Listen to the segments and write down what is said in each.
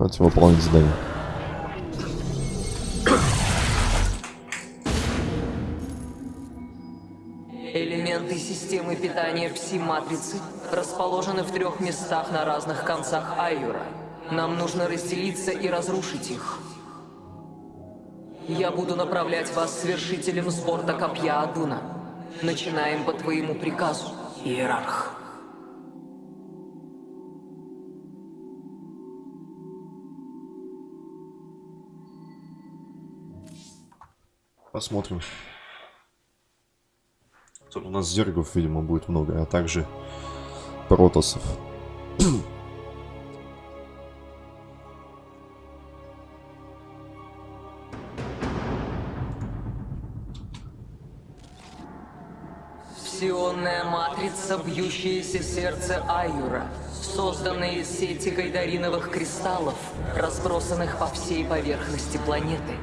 Давайте выполнить задание. Элементы системы питания пси-матрицы расположены в трех местах на разных концах Айюра. Нам нужно разделиться и разрушить их. Я буду направлять вас свершителем с борта копья Адуна. Начинаем по твоему приказу, Иерарх. Посмотрим. Тут у нас зергов, видимо, будет много, а также протосов. Псионная матрица, бьющееся сердце Айюра, созданная из сети гайдариновых кристаллов, разбросанных по всей поверхности планеты.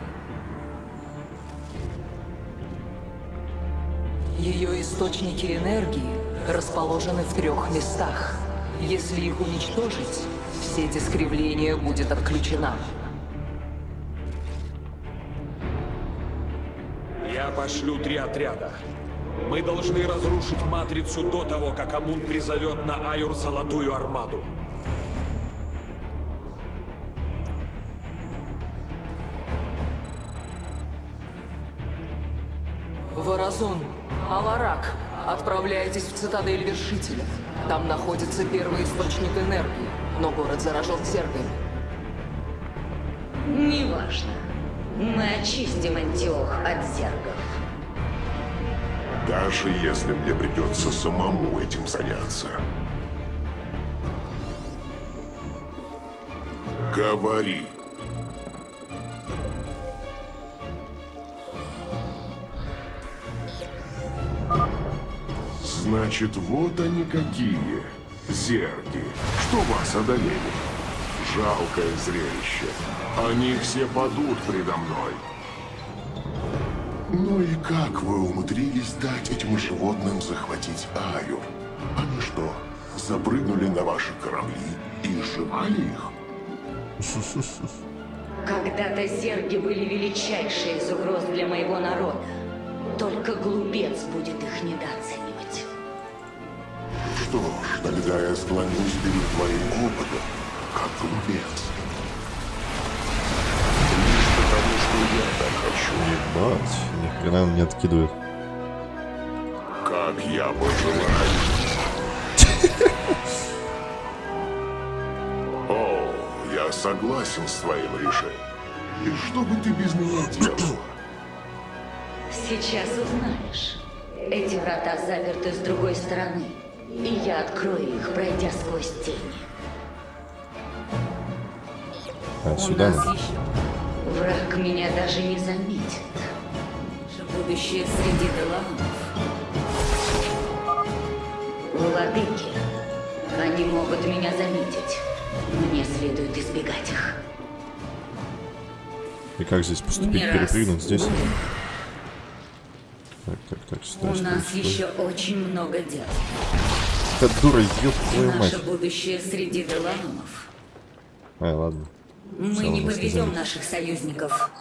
Ее источники энергии расположены в трех местах. Если их уничтожить, все искривления будет отключена. Я пошлю три отряда. Мы должны разрушить Матрицу до того, как Амун призовет на Айур Золотую Армаду. Отправляйтесь в цитадель Вершителя. Там находится первый источник энергии, но город заражен зергами. Неважно. Мы очистим Антиох от зергов. Даже если мне придется самому этим заняться. Говори. Значит, вот они какие. Зерги. Что вас одолели? Жалкое зрелище. Они все падут предо мной. Ну и как вы умудрились дать этим животным захватить Аюр? Они что, запрыгнули на ваши корабли и сживали их? Когда-то зерги были величайшие из угроз для моего народа. Только глупец будет их недооценивать. Что ж, тогда я склонюсь перед твоим опытом, как глупец. Лишь потому, что я так хочу. Ебать, ни хрена он не откидывает. Как я пожелаю. О, я согласен с твоим решением. И что бы ты без меня делала? Сейчас узнаешь. Эти врата заперты с другой стороны. И я открою их, пройдя сквозь тени. А, У сюда нас надо. еще Враг меня даже не заметит. будущее среди Деланов. Владыки, они могут меня заметить. Мне следует избегать их. И как здесь поступить? Не. Перепрыгнуть здесь? Так, сюда, У нас сюда. еще очень много дел. Эта дура, ёб твою мать. Наше будущее среди Деланумов. Ай, ладно. Мы Всё, не сказали. наших союзников.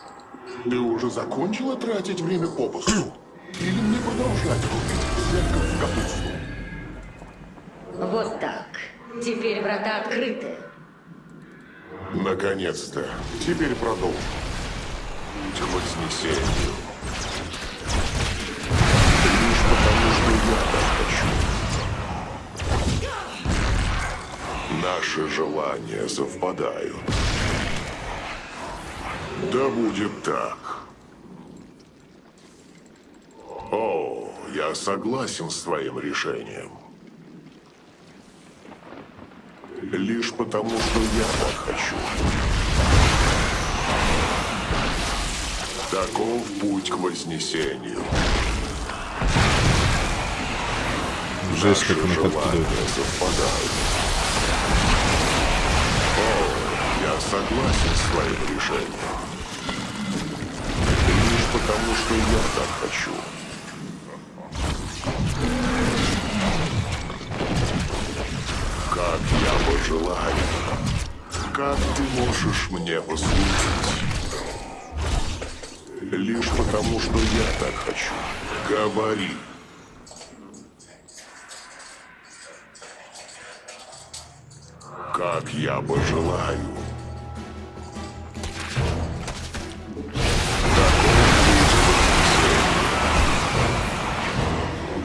Ты уже закончила тратить время попусту? Или мне продолжать рубить зеркало в капусту? Вот так. Теперь врата открыты. Наконец-то. Теперь продолжим. Путь к хочу. Наши желания совпадают. Да будет так. О, я согласен с твоим решением. Лишь потому, что я так хочу. Таков путь к вознесению. Жесть, как он их откидывает. О, я согласен с твоим решением. Лишь потому, что я так хочу. Как я пожелаю. Как ты можешь мне послужить? Лишь потому, что я так хочу. Говори. Я пожелаю.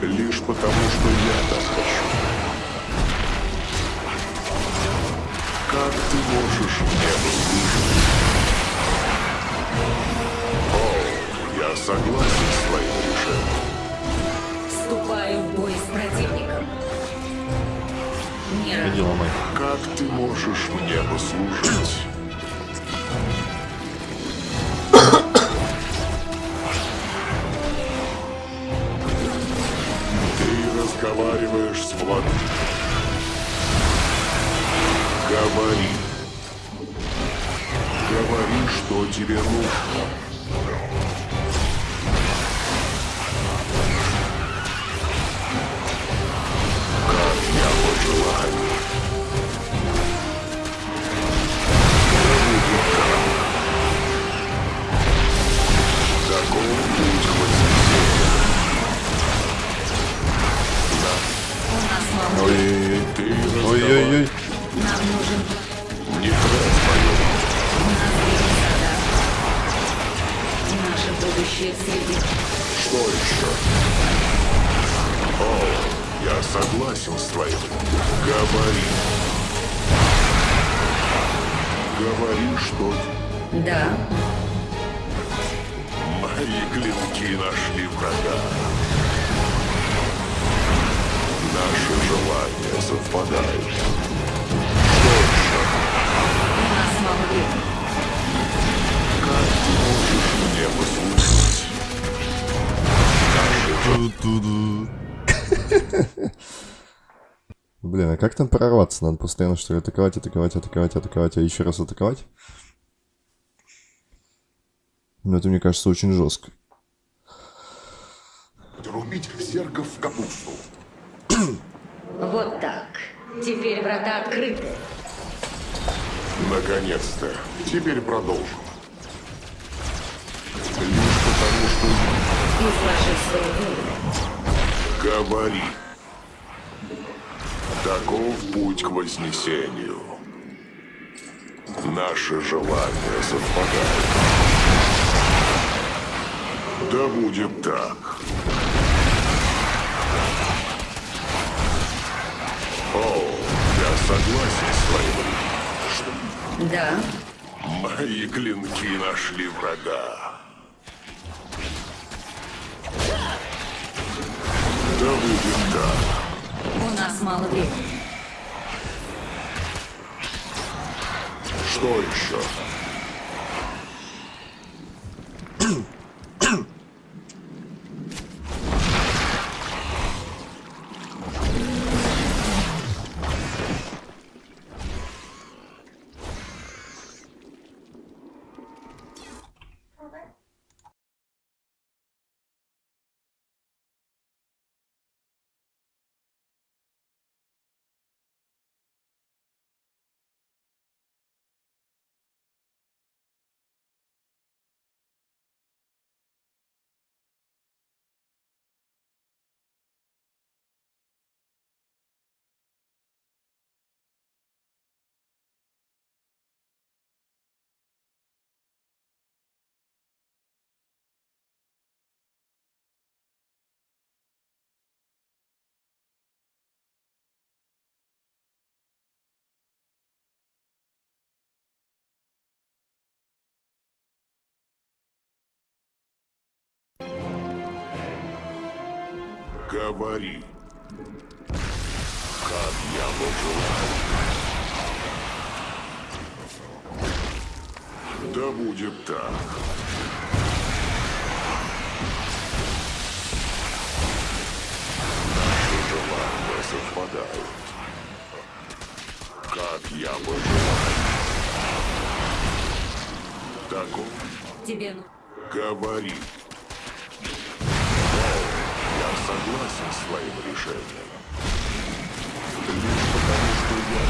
Лишь потому, что я так хочу. Как ты можешь мне послужить? О, я согласен с твоим решением. Не Иди ломай. Как ты можешь мне послужить? Ты разговариваешь с владыкой. Говори. Говори, что тебе нужно. Говори. Говори, что Да, мои клинки нашли врага. Наши желания совпадают. Что еще? у нас мало времени. Как ты можешь мне послужить? Наши. Блин, а как там прорваться? Надо постоянно что ли атаковать, атаковать, атаковать, атаковать, а еще раз атаковать? Ну, это, мне кажется, очень жестко. Рубить зергов в капусту. Вот так. Теперь врата открыты. Наконец-то. Теперь продолжим. Лишь потому, что говори. Таков путь к вознесению. Наши желания совпадают. Да будет так. О, я согласен с твоим. Да, Мои клинки нашли врага. Да будет так. У нас мало времени. Что еще? Говори. Как я пожелаю. Да будет так. Наши желания совпадают. Как я пожелаю. Таков Тебе ну... Говори. Согласен с твоим решением. Лишь потому, что я...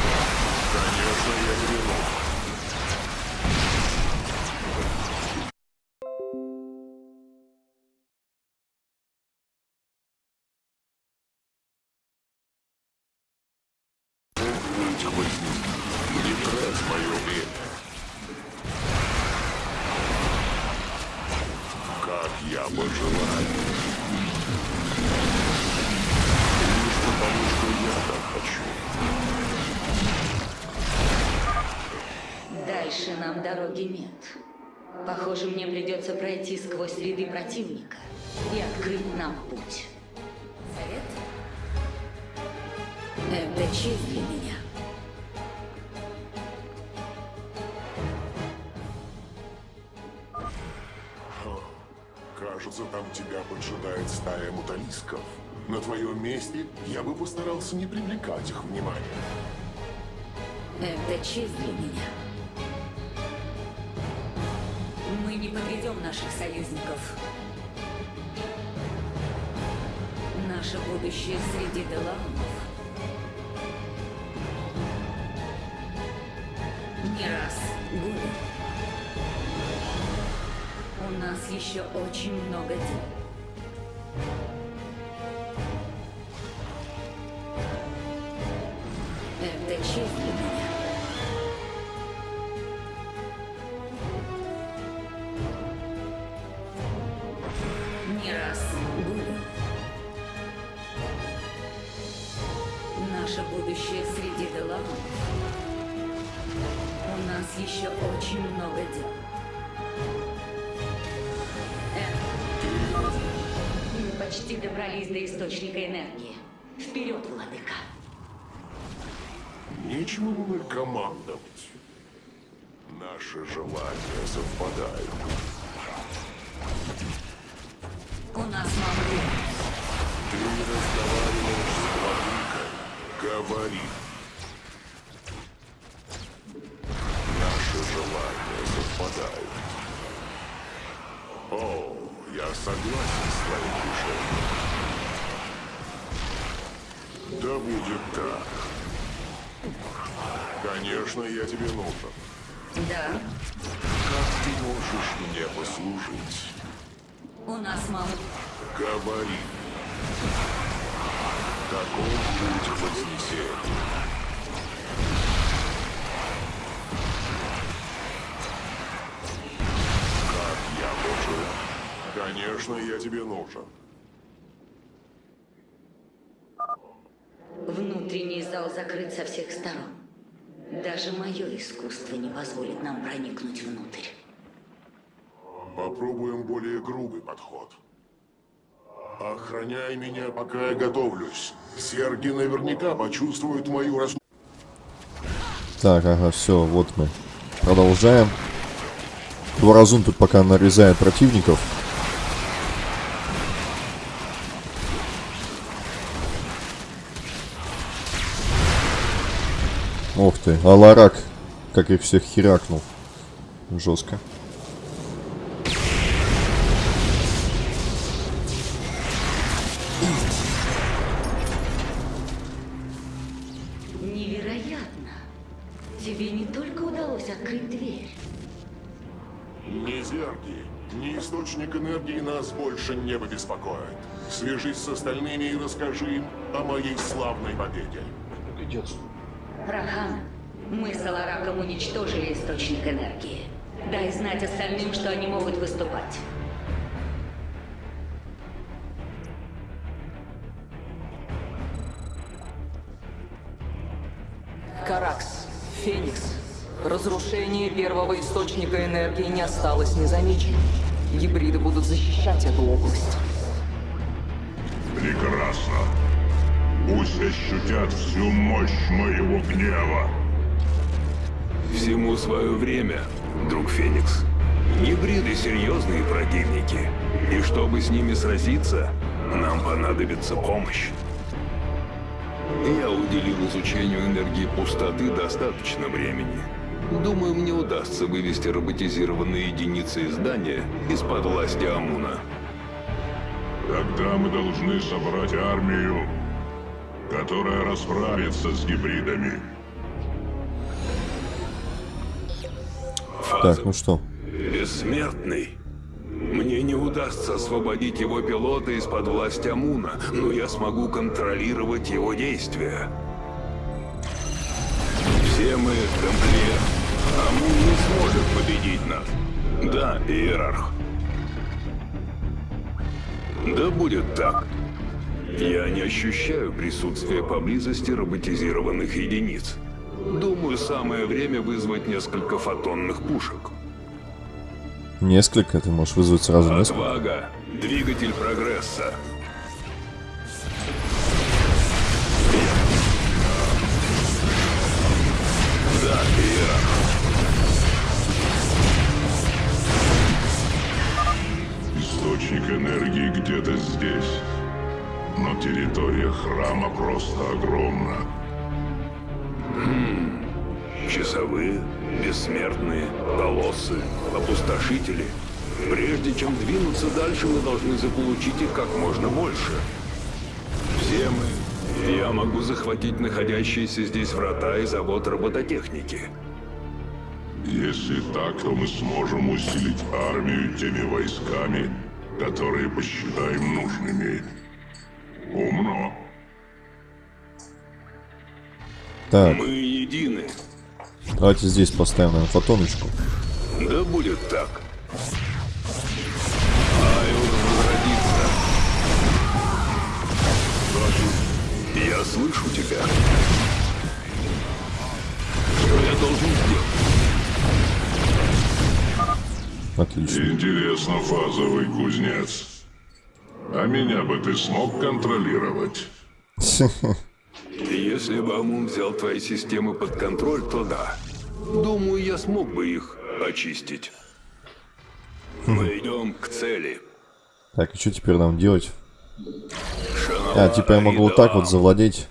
Конечно, я виноват. Дороги нет. Похоже, мне придется пройти сквозь ряды противника и открыть нам путь. Совет? Это честь для меня. Кажется, там тебя поджидает стая муталисков. На твоем месте я бы постарался не привлекать их внимания. Это честь для меня. Не подведем наших союзников. Наше будущее среди Делаунов. Не раз, Гули. У нас еще очень много дел. Было командовать. Наши желания совпадают. У нас мало времени. Ты разговариваешь с владыкой. Говори. Наши желания совпадают. О, я согласен с твоим решением. Да будет так. Конечно, я тебе нужен. Да, Как ты можешь мне послужить? у нас мало. Говори. Каков путь вознесения? Как я нужен? Конечно, я тебе нужен. Внутренний зал закрыт со всех сторон. Даже мое искусство не позволит нам проникнуть внутрь. Попробуем более грубый подход. Охраняй меня, пока я готовлюсь. Серги наверняка почувствуют мою рас... Так, ага, все, вот мы. Продолжаем. Дворазун тут пока нарезает противников. Ух ты, Аларак, как их всех херакнул. Жестко. Невероятно! Тебе не только удалось открыть дверь. Ни зерги, ни источник энергии нас больше не побеспокоят. Свяжись с остальными и расскажи им о моей славной победе. Рахан, мы с Алараком уничтожили источник энергии. Дай знать остальным, что они могут выступать. Каракс, Феникс. Разрушение первого источника энергии не осталось незамеченным. Гибриды будут защищать эту область. Прекрасно. Пусть ощутят всю мощь моего гнева. Всему свое время, друг Феникс. Гибриды серьезные противники. И чтобы с ними сразиться, нам понадобится помощь. Я уделил изучению энергии пустоты достаточно времени. Думаю, мне удастся вывести роботизированные единицы издания из-под власти Амуна. Тогда мы должны собрать армию, которая расправится с гибридами. Так, ну что? Бессмертный. Мне не удастся освободить его пилота из-под власти Амуна, но я смогу контролировать его действия. Все мы комплект. победить нас. Да, Иерарх. Да будет так. Я не ощущаю присутствия поблизости роботизированных единиц. Думаю, самое время вызвать несколько фотонных пушек. Несколько, ты можешь вызвать сразу несколько. Отвага. Двигатель прогресса. Да. Источник энергии где-то здесь. Но территория храма просто огромна. Часовые, бессмертные, колоссы, опустошители. Прежде чем двинуться дальше, мы должны заполучить их как можно больше. Все мы. Я могу захватить находящиеся здесь врата и завод робототехники. Если так, то мы сможем усилить армию теми войсками, которые посчитаем нужными. Умно. Так, Мы едины. давайте здесь поставим, наверное, фотоночку. Да будет так. Я слышу тебя. Что я должен сделать? Отлично. Интересно, фазовый кузнец. А меня бы ты смог контролировать? Если бы Амун взял твои системы под контроль, то да. Думаю, я смог бы их очистить. Мы идем к цели. Так, и что теперь нам делать? А, типа я могу вот так вот завладеть.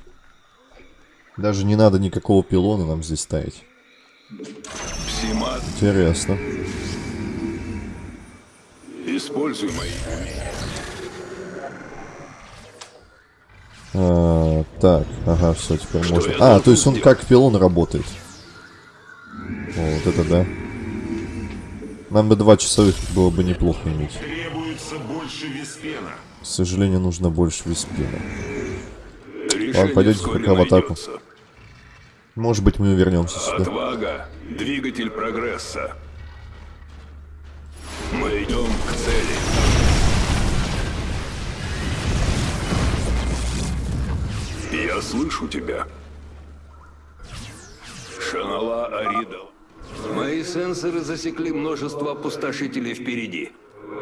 Даже не надо никакого пилона нам здесь ставить. Интересно. используй мои умения. А, так, ага, все, теперь Что можно. А, то есть он как пилон работает. О, вот это да. Нам бы два часовых было бы неплохо иметь. Требуется больше виспена. К сожалению, нужно больше. Решение пойдете вскоре пока в атаку. Может быть, мы вернемся сюда. Отвага. Двигатель прогресса. Мы идем к цели. Слышу тебя. Шанала Аридал. Мои сенсоры засекли множество опустошителей впереди.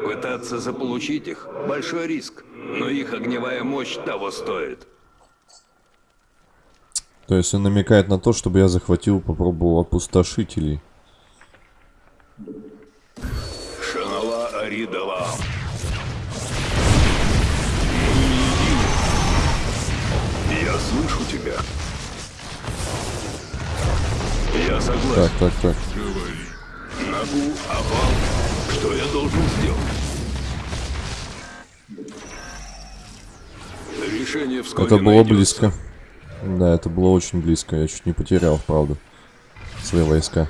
Пытаться заполучить их – большой риск, но их огневая мощь того стоит. То есть он намекает на то, чтобы я захватил, попробовал опустошителей. Слышу тебя. Я согласен. Так, так, так. Нагу, овал. Что я должен сделать? Решение вскоре Это было найдется. близко. Да, это было очень близко. Я чуть не потерял, правда, свои войска.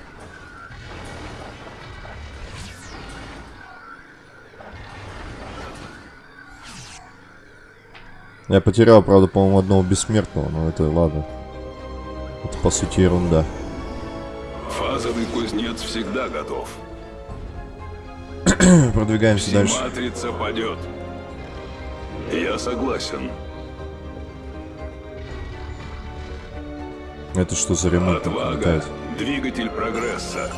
Я потерял, правда, по-моему, одного бессмертного, но это ладно. Это, по сути, ерунда. Фазовый кузнец всегда готов. Продвигаемся дальше. Матрица падет. Я согласен. Это что за ремонт Отвага. летает? Двигатель прогресса.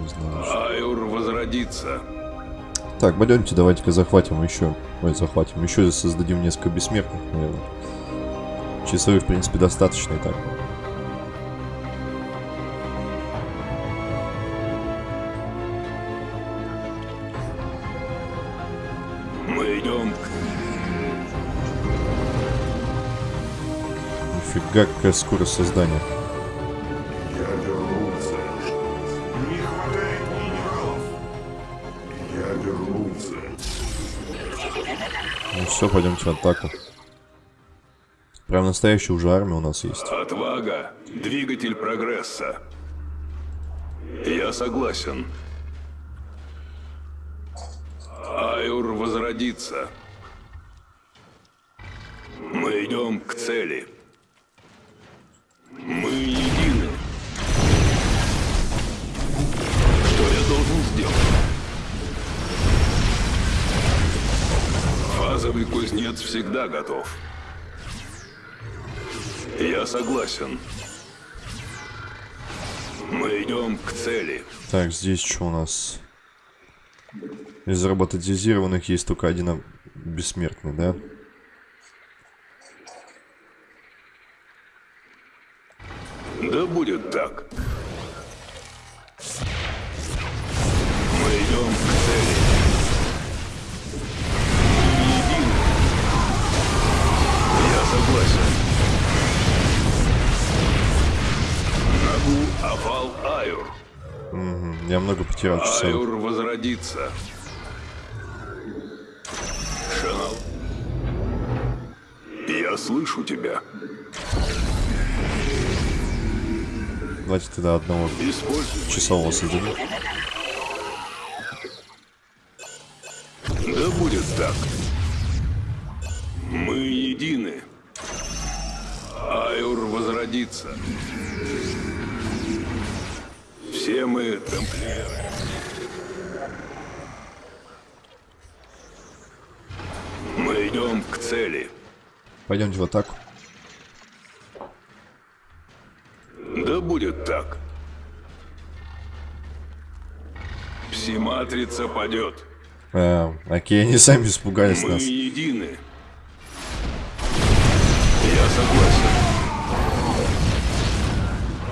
Не знаю. Айур возродится. Так, пойдемте, давайте-ка захватим еще. Ой, захватим. Еще создадим несколько бессмертных, наверное. Часовых, в принципе, достаточно и так. Мы идем к... Нифига, какая скорость создания. Все, пойдемте в атаку. Прям настоящая уже армия у нас есть. Отвага. Двигатель прогресса. Я согласен. Айур возродится. Мы идем к цели. Мы едины. Кузнец всегда готов. Я согласен. Мы идем к цели. Так, здесь что у нас? Из роботизированных есть только один бессмертный? Да потерял часов. Аюр возродится. Шанал. Я слышу тебя. Давайте тогда одного Используй. часового создадим. Да будет так. Мы едины. Аюр возродится. Пойдемте в атаку. Да будет так. Псиматрица падет. А, окей, они сами испугались Мы нас. едины. Я согласен.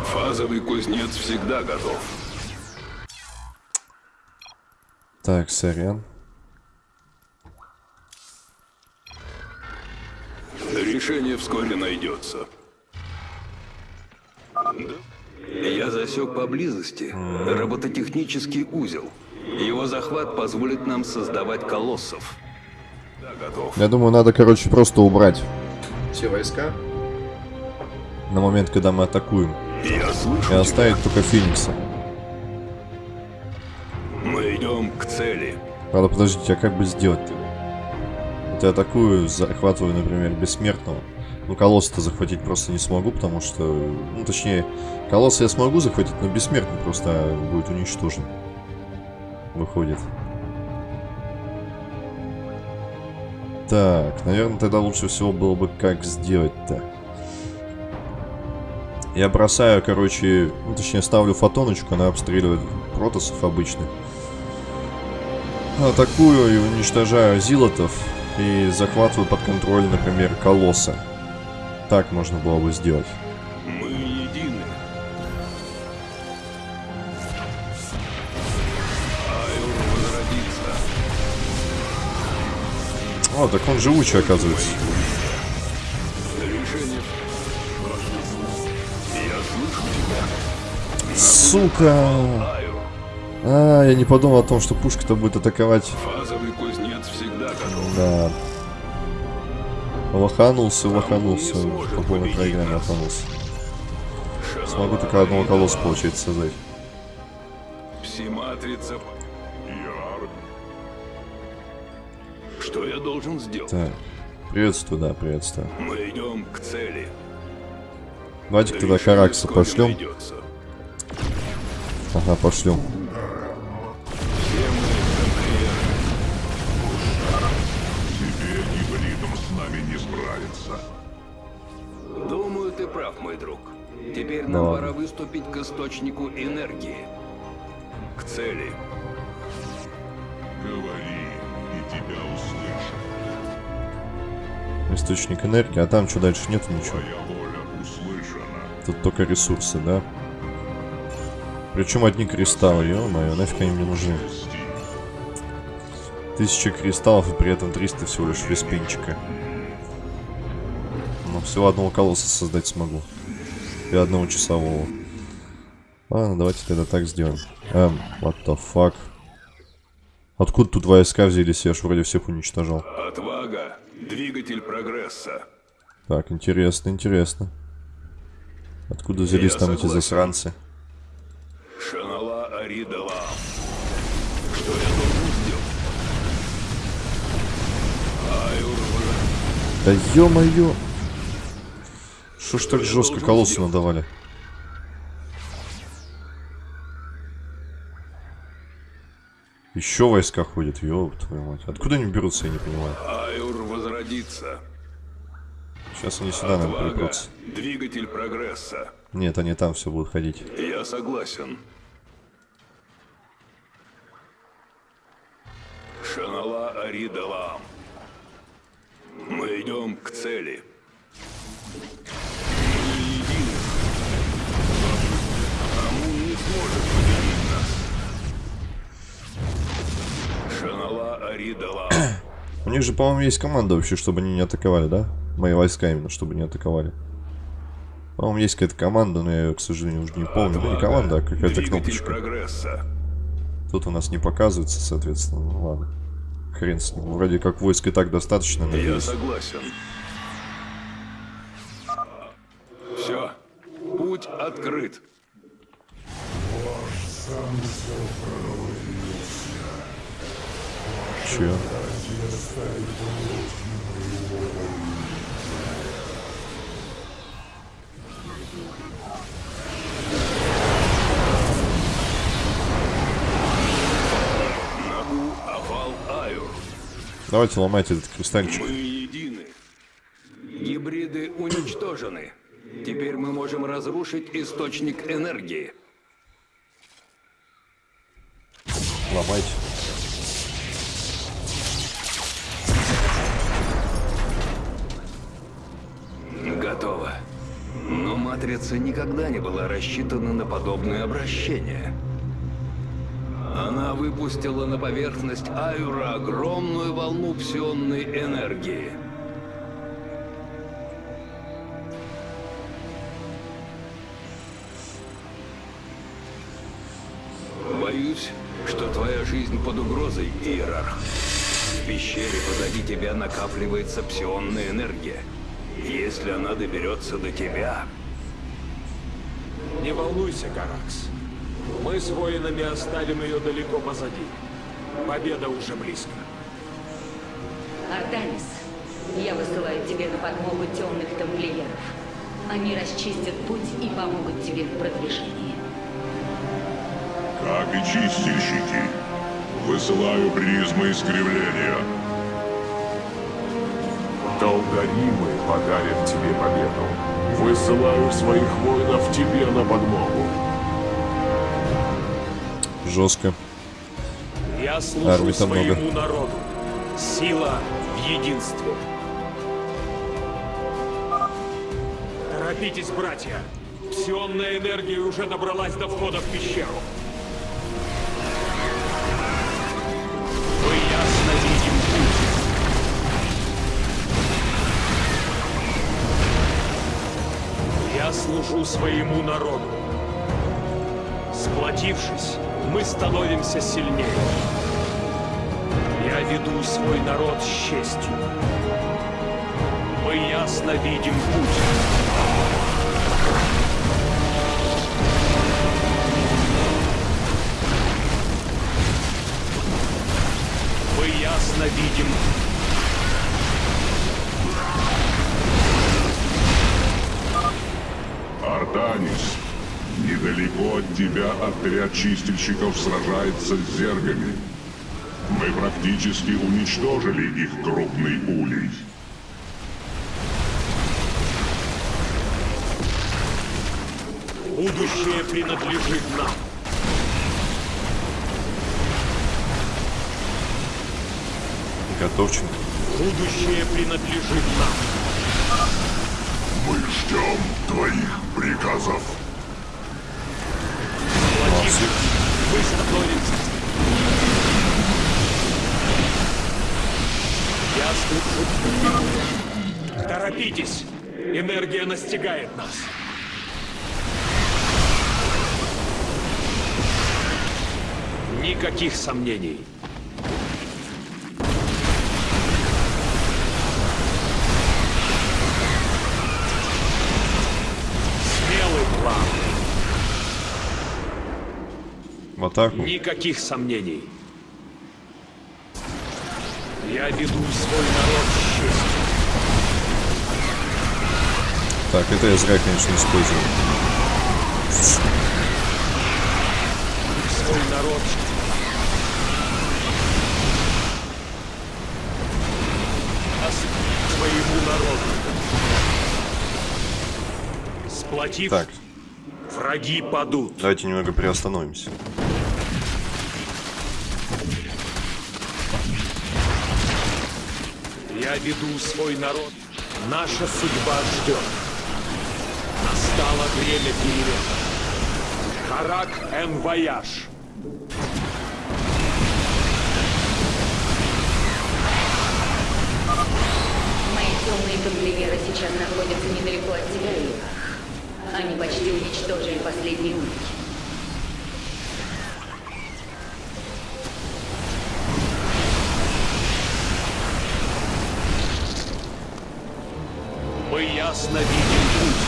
Фазовый кузнец всегда готов. Так, сорян. Решение вскоре найдется. Я засек поблизости робототехнический узел. Его захват позволит нам создавать колоссов. Да, готов. Я думаю, надо, короче, просто убрать все войска на момент, когда мы атакуем. Я слышу И оставить только Феникса. Мы идем к цели. Правда, подождите, а как бы сделать-то? Я атакую, захватываю, например, Бессмертного. Ну, Колосса-то захватить просто не смогу, потому что... Ну, точнее, Колосса я смогу захватить, но Бессмертный просто будет уничтожен. Выходит. Так, наверное, тогда лучше всего было бы как сделать-то. Я бросаю, короче, ну, точнее, ставлю фотоночку, она обстреливает протосов обычных. Атакую и уничтожаю зилотов и захватываю под контроль, например, колосса. Так можно было бы сделать. Мы едины. О, так он живучий, оказывается. Сука! А, я не подумал о том, что пушка-то будет атаковать. Фазовый кузнец всегда. Да. Лоханулся, лоханулся. По полной программе лоханулся. Смогу только одного колосса, получается, создать. Псиматрица. Что я должен сделать? Так. Приветствую, да, приветствую. Мы идем к цели. Давайте тогда Каракса пошлем. Ага, пошлем. Теперь нам пора выступить к источнику энергии. К цели. Говори, и тебя услышат. Источник энергии, а там что дальше нету ничего. Твоя воля услышана. Тут только ресурсы, да? Причем одни кристаллы, ё-моё, нафиг они мне нужны. Тысяча кристаллов и при этом 300 всего лишь веспинчика. Но всего одного колосса создать смогу. И одного часового. Ладно, давайте тогда так сделаем. Эм, what the fuck? Откуда тут войска взялись? Я ж вроде всех уничтожал. Отвага. Двигатель прогресса. Так, интересно, интересно. Откуда взялись Я там эти согласен. засранцы? Шанала Аридала. Что я Да ё-моё! Что ж так жестко колоссу надавали? Еще войска ходят, ёб твою мать. Откуда они берутся, я не понимаю. Аюр возродится. Сейчас они сюда нам припрутся. — двигатель прогресса. Нет, они там все будут ходить. Я согласен. Шанала Аридалам. Мы идем к цели. У них же, по-моему, есть команда вообще, чтобы они не атаковали, да? Мои войска именно, чтобы не атаковали. По-моему, есть какая-то команда, но я ее, к сожалению, уже не помню. Ну, не команда, а какая-то кнопочка. прогресса. Тут у нас не показывается, соответственно. Ну ладно. Хрен с ним. Вроде как войск и так достаточно, Я надеюсь. согласен. Все. Путь открыт. Че? Набу Афал Аюр. Давайте ломайте этот кристальчик. Мы едины. Гибриды уничтожены. Теперь мы можем разрушить источник энергии. Ломайте. Матрица никогда не была рассчитана на подобное обращение. Она выпустила на поверхность Аюра огромную волну псионной энергии. Боюсь, что твоя жизнь под угрозой, Иерарх. В пещере позади тебя накапливается псионная энергия. Если она доберется до тебя, Не волнуйся, Гаракс. Мы с воинами оставим ее далеко позади. Победа уже близко. Артанис, я высылаю тебе на подмогу темных тамплиеров. Они расчистят путь и помогут тебе в продвижении. Как и чистильщики. Высылаю призмы искривления. Долгоримы подарят тебе победу. Высылаю своих воинов тебе на подмогу. Жестко. Я Армий служу много. своему народу. Сила в единстве. Торопитесь, братья. Псионная энергия уже добралась до входа в пещеру. Служу своему народу. Сплотившись, мы становимся сильнее. Я веду свой народ с честью. Мы ясно видим путь. Мы ясно видим Артанис, недалеко от тебя отряд чистильщиков сражается с зергами. Мы практически уничтожили их крупный улей. будущее принадлежит нам. Готовченко. Будущее принадлежит нам. Мы ждем твоих приказов. Сплотившись, мы становимся. Я слышу. Торопитесь! Энергия настигает нас. Никаких сомнений. атаку. Никаких сомнений. Я веду свой народ счастье. Так, это я зря, конечно, использовал. Свой народ твоему народу. Сплотив, так. враги падут. Давайте немного приостановимся. Я веду свой народ. Наша судьба ждет. Настало время перемен. Харак эн вояж. Мои темные тамплиеры сейчас находятся недалеко от тебя. Они почти уничтожили последний улики. Мы ясно видим путь.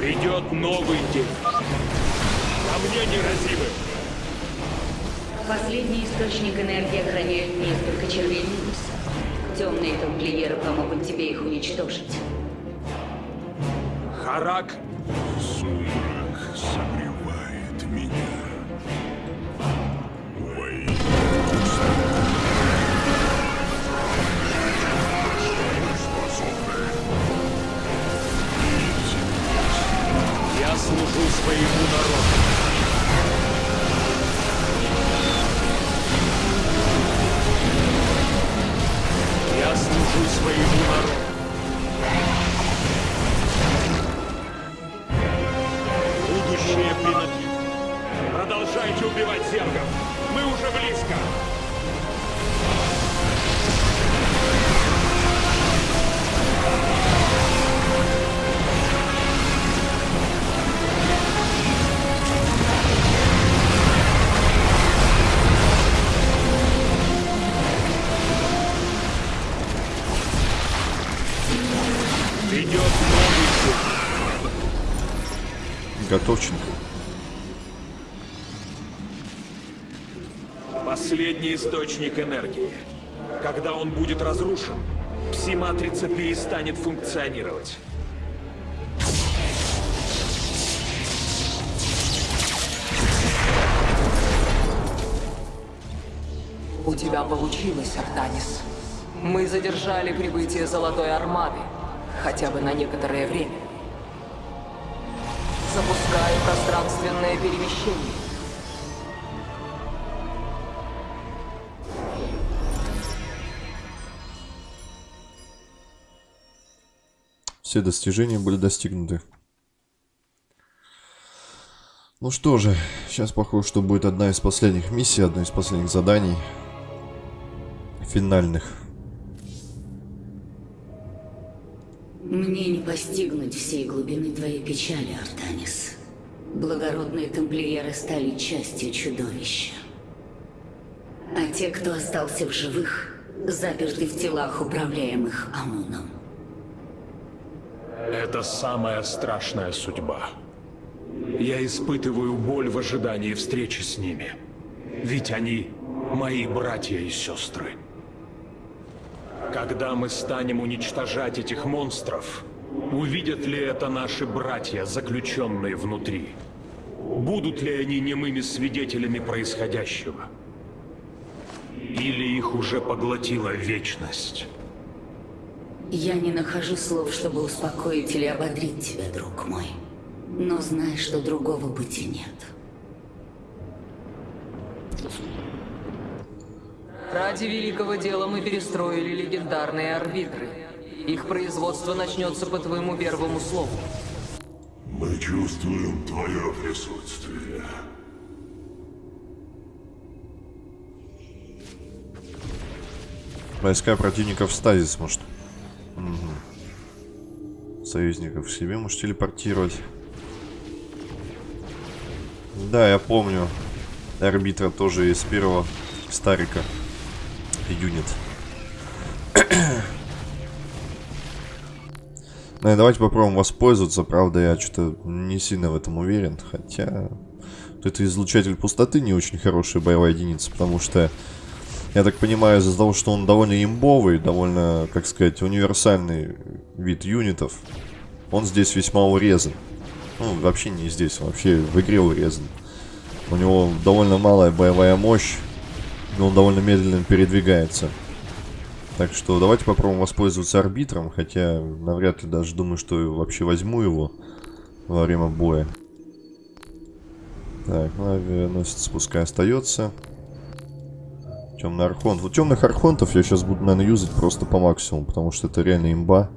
Придет новый день. Ко мне неразимы. Последний источник энергии охраняют несколько червей минуса. Темные тамплиеры помогут тебе их уничтожить. Харак Я служу своему народу. Я служу своему народу. Будущее принадлежит. Продолжайте убивать зергов. Мы уже близко. Готовченко. Последний источник энергии. Когда он будет разрушен, пси-матрица перестанет функционировать. У тебя получилось, Артанис. Мы задержали прибытие Золотой Армады. Хотя бы на некоторое время. Запускаю пространственное перемещение. Все достижения были достигнуты. Ну что же, сейчас похоже, что будет одна из последних миссий, одно из последних заданий. Финальных. Мне не постигнуть всей глубины твоей печали, Артанис. Благородные тамплиеры стали частью чудовища. А те, кто остался в живых, заперты в телах, управляемых Амуном. Это самая страшная судьба. Я испытываю боль в ожидании встречи с ними. Ведь они мои братья и сестры. Когда мы станем уничтожать этих монстров, увидят ли это наши братья, заключенные внутри? Будут ли они немыми свидетелями происходящего? Или их уже поглотила вечность? Я не нахожу слов, чтобы успокоить или ободрить тебя, друг мой. Но знай, что другого пути нет. Ради великого дела мы перестроили легендарные арбитры. Их производство начнется по твоему первому слову. Мы чувствуем твое присутствие. Войска противников в стазис, может. Мгм. Союзников себе может телепортировать. Да, я помню. Арбитра тоже из первого Старика. Юнит. Давайте попробуем воспользоваться. Правда, я что-то не сильно в этом уверен. Хотя... Вот это излучатель пустоты не очень хорошая боевая единица, потому что я так понимаю, из-за того, что он довольно имбовый, довольно, как сказать, универсальный вид юнитов, он здесь весьма урезан. Ну, вообще не здесь, вообще в игре урезан. У него довольно малая боевая мощь, но он довольно медленно передвигается. Так что давайте попробуем воспользоваться арбитром, хотя навряд ли даже думаю, что вообще возьму его во время боя. Так, ну авианосец пускай остается. Темный архонт. Вот темных архонтов я сейчас буду, наверное, юзать просто по максимуму, потому что это реально имба.